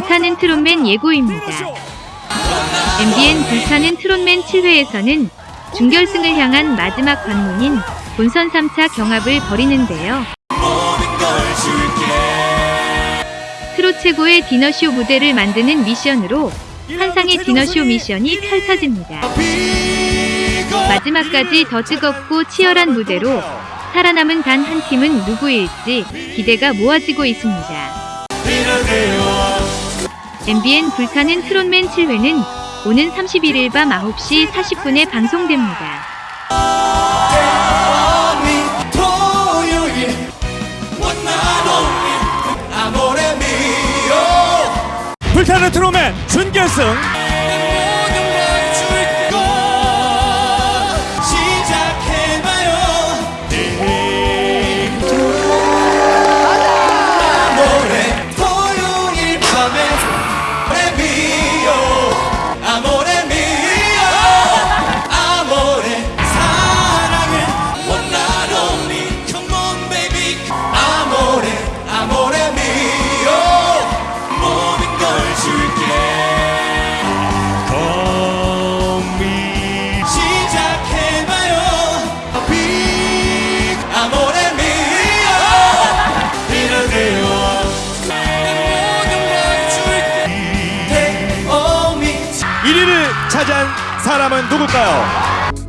불타는 트롯맨 예고입니다. MBN 불타는 트롯맨 7회에서는 준결승을 향한 마지막 관문인 본선 3차 경합을 벌이는데요. 트롯 최고의 디너쇼 무대를 만드는 미션으로 환상의 디너쇼 미션이 펼쳐집니다. 마지막까지 더 뜨겁고 치열한 무대로 살아남은 단 한 팀은 누구일지 기대가 모아지고 있습니다. MBN 불타는 트롯맨 7회는 오는 31일 밤 9시 40분에 방송됩니다. 불타는 트롯맨 준결승 차지한 사람은 누굴까요?